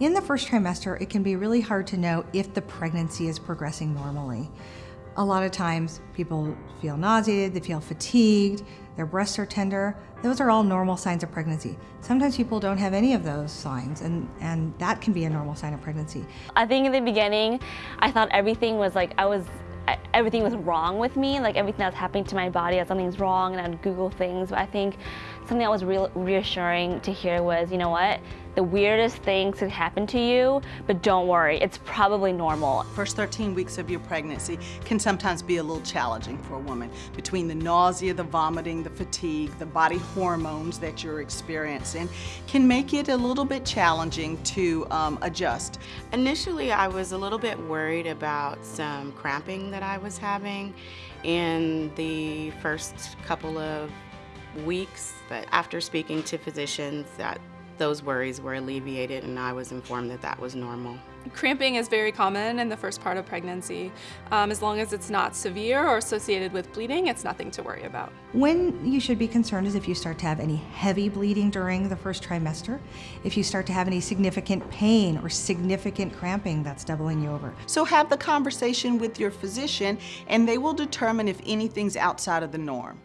In the first trimester, it can be really hard to know if the pregnancy is progressing normally. A lot of times people feel nauseated, they feel fatigued, their breasts are tender. Those are all normal signs of pregnancy. Sometimes people don't have any of those signs and, and that can be a normal sign of pregnancy. I think in the beginning, I thought everything was like, I was everything was wrong with me, like everything that's happening to my body, that something's wrong, and I'd Google things. But I think something that was real reassuring to hear was, you know what, the weirdest things could happen to you, but don't worry, it's probably normal. First 13 weeks of your pregnancy can sometimes be a little challenging for a woman. Between the nausea, the vomiting, the fatigue, the body hormones that you're experiencing can make it a little bit challenging to um, adjust. Initially, I was a little bit worried about some cramping that I was having in the first couple of weeks, but after speaking to physicians, that those worries were alleviated and I was informed that that was normal. Cramping is very common in the first part of pregnancy. Um, as long as it's not severe or associated with bleeding, it's nothing to worry about. When you should be concerned is if you start to have any heavy bleeding during the first trimester, if you start to have any significant pain or significant cramping that's doubling you over. So have the conversation with your physician and they will determine if anything's outside of the norm.